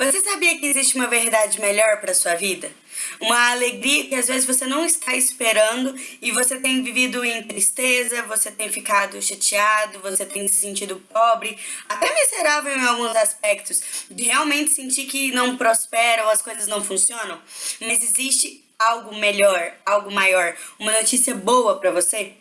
Você sabia que existe uma verdade melhor para sua vida? Uma alegria que às vezes você não está esperando e você tem vivido em tristeza, você tem ficado chateado, você tem se sentido pobre, até miserável em alguns aspectos, de realmente sentir que não prospera ou as coisas não funcionam. Mas existe algo melhor, algo maior, uma notícia boa para você?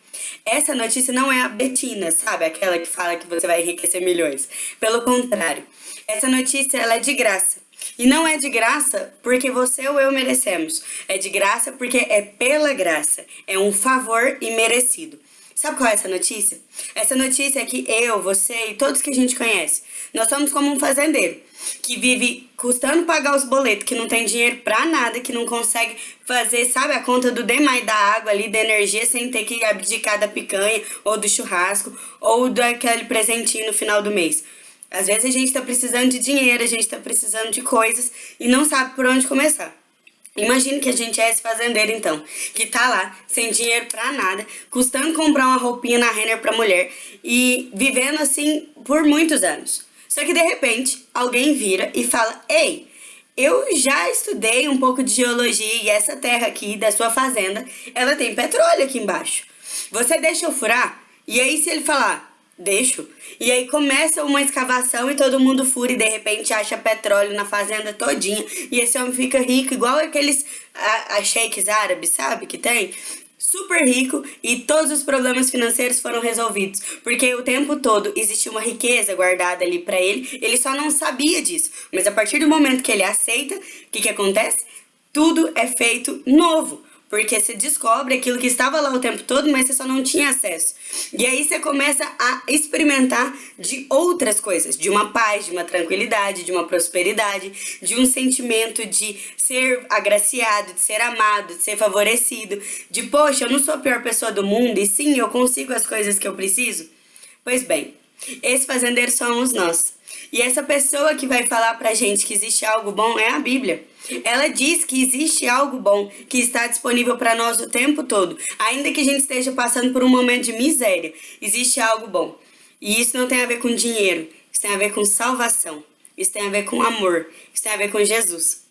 Essa notícia não é a Betina, sabe? Aquela que fala que você vai enriquecer milhões. Pelo contrário, essa notícia ela é de graça. E não é de graça porque você ou eu merecemos. É de graça porque é pela graça. É um favor imerecido. Sabe qual é essa notícia? Essa notícia é que eu, você e todos que a gente conhece, nós somos como um fazendeiro que vive custando pagar os boletos, que não tem dinheiro pra nada, que não consegue fazer, sabe, a conta do demais da água ali, da energia, sem ter que abdicar da picanha, ou do churrasco, ou daquele presentinho no final do mês. Às vezes a gente tá precisando de dinheiro, a gente tá precisando de coisas e não sabe por onde começar. Imagine que a gente é esse fazendeiro, então, que tá lá, sem dinheiro pra nada, custando comprar uma roupinha na Renner pra mulher e vivendo assim por muitos anos. Só que de repente, alguém vira e fala: Ei, eu já estudei um pouco de geologia e essa terra aqui da sua fazenda, ela tem petróleo aqui embaixo. Você deixa eu furar? E aí, se ele falar, deixo. E aí começa uma escavação e todo mundo fura e de repente acha petróleo na fazenda todinha. E esse homem fica rico, igual aqueles a, a sheiks árabes, sabe, que tem? Super rico e todos os problemas financeiros foram resolvidos. Porque o tempo todo existia uma riqueza guardada ali para ele, ele só não sabia disso. Mas a partir do momento que ele aceita, o que, que acontece? Tudo é feito novo. Porque você descobre aquilo que estava lá o tempo todo, mas você só não tinha acesso. E aí você começa a experimentar de outras coisas, de uma paz, de uma tranquilidade, de uma prosperidade, de um sentimento de ser agraciado, de ser amado, de ser favorecido, de poxa, eu não sou a pior pessoa do mundo e sim, eu consigo as coisas que eu preciso. Pois bem, esse fazendeiro somos nós. E essa pessoa que vai falar pra gente que existe algo bom é a Bíblia. Ela diz que existe algo bom que está disponível para nós o tempo todo. Ainda que a gente esteja passando por um momento de miséria, existe algo bom. E isso não tem a ver com dinheiro, isso tem a ver com salvação, isso tem a ver com amor, isso tem a ver com Jesus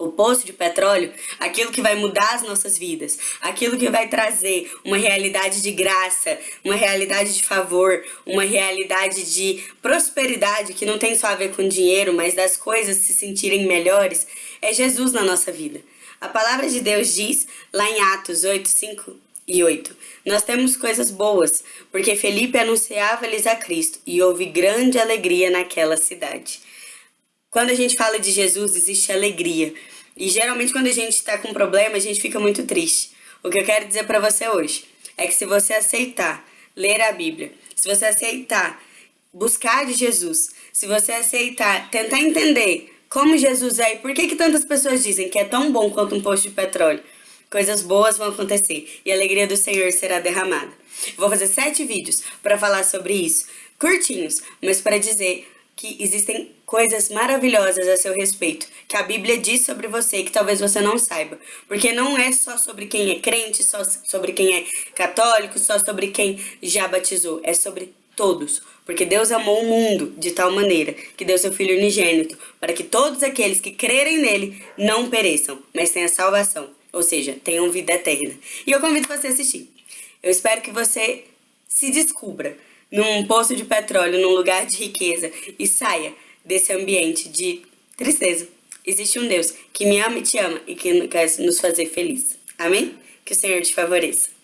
o poço de petróleo, aquilo que vai mudar as nossas vidas, aquilo que vai trazer uma realidade de graça, uma realidade de favor, uma realidade de prosperidade que não tem só a ver com dinheiro, mas das coisas se sentirem melhores, é Jesus na nossa vida. A palavra de Deus diz lá em Atos 8, 5 e 8. Nós temos coisas boas, porque Felipe anunciava-lhes a Cristo e houve grande alegria naquela cidade. Quando a gente fala de Jesus, existe alegria. E geralmente quando a gente está com problema, a gente fica muito triste. O que eu quero dizer para você hoje é que se você aceitar ler a Bíblia, se você aceitar buscar de Jesus, se você aceitar tentar entender como Jesus é e por que, que tantas pessoas dizem que é tão bom quanto um posto de petróleo, coisas boas vão acontecer e a alegria do Senhor será derramada. Vou fazer sete vídeos para falar sobre isso, curtinhos, mas para dizer que existem coisas maravilhosas a seu respeito, que a Bíblia diz sobre você que talvez você não saiba. Porque não é só sobre quem é crente, só sobre quem é católico, só sobre quem já batizou, é sobre todos. Porque Deus amou o mundo de tal maneira que deu seu Filho unigênito, para que todos aqueles que crerem nele não pereçam, mas tenham salvação, ou seja, tenham vida eterna. E eu convido você a assistir. Eu espero que você se descubra num poço de petróleo, num lugar de riqueza e saia desse ambiente de tristeza. Existe um Deus que me ama e te ama e que quer nos fazer felizes. Amém? Que o Senhor te favoreça.